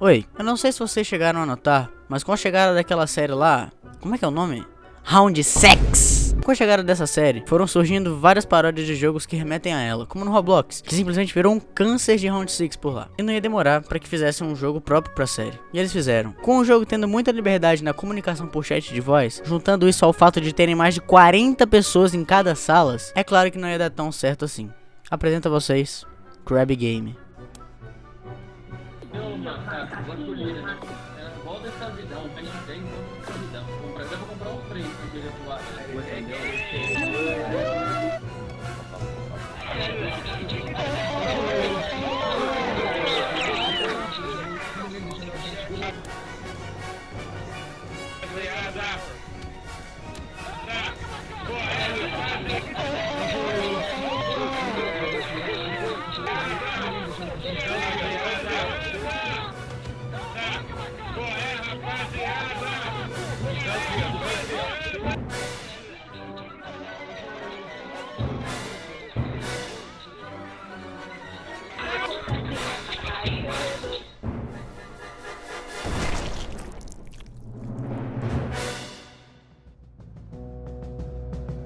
Oi, eu não sei se vocês chegaram a notar, mas com a chegada daquela série lá, como é que é o nome? Round 6! Com a chegada dessa série, foram surgindo várias paródias de jogos que remetem a ela, como no Roblox, que simplesmente virou um câncer de Round 6 por lá. E não ia demorar para que fizessem um jogo próprio pra série. E eles fizeram. Com o jogo tendo muita liberdade na comunicação por chat de voz, juntando isso ao fato de terem mais de 40 pessoas em cada salas, é claro que não ia dar tão certo assim. Apresento a vocês, Krabby Game. É, volta um volta essa vida. Vou comprar, eu vou comprar uns três, porque ele atuar.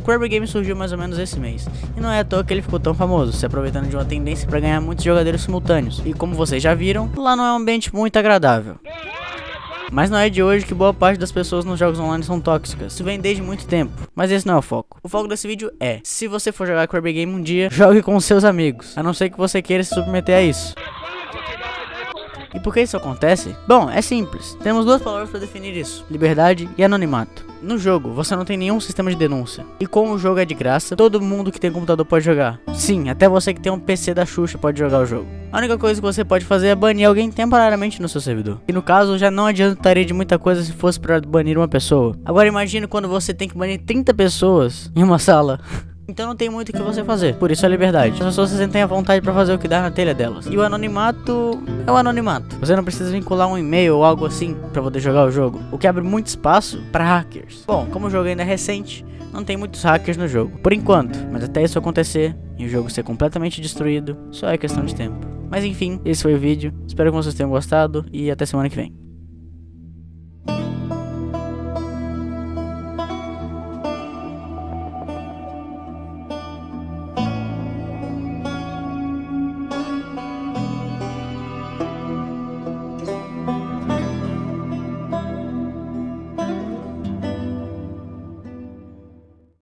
Kirby Game surgiu mais ou menos esse mês, e não é à toa que ele ficou tão famoso, se aproveitando de uma tendência para ganhar muitos jogadores simultâneos, e como vocês já viram, lá não é um ambiente muito agradável. Mas não é de hoje que boa parte das pessoas nos jogos online são tóxicas. Isso vem desde muito tempo. Mas esse não é o foco. O foco desse vídeo é, se você for jogar Kirby Game um dia, jogue com seus amigos. A não ser que você queira se submeter a isso. E por que isso acontece? Bom, é simples. Temos duas palavras para definir isso: liberdade e anonimato. No jogo, você não tem nenhum sistema de denúncia. E como o jogo é de graça, todo mundo que tem computador pode jogar. Sim, até você que tem um PC da Xuxa pode jogar o jogo. A única coisa que você pode fazer é banir alguém temporariamente no seu servidor. E no caso, já não adiantaria de muita coisa se fosse para banir uma pessoa. Agora imagine quando você tem que banir 30 pessoas em uma sala. Então não tem muito o que você fazer, por isso a liberdade. As pessoas se sentem à vontade para fazer o que dá na telha delas. E o anonimato é o anonimato. Você não precisa vincular um e-mail ou algo assim para poder jogar o jogo, o que abre muito espaço para hackers. Bom, como o jogo ainda é recente, não tem muitos hackers no jogo, por enquanto. Mas até isso acontecer e o jogo ser completamente destruído, só é questão de tempo. Mas enfim, esse foi o vídeo. Espero que vocês tenham gostado e até semana que vem.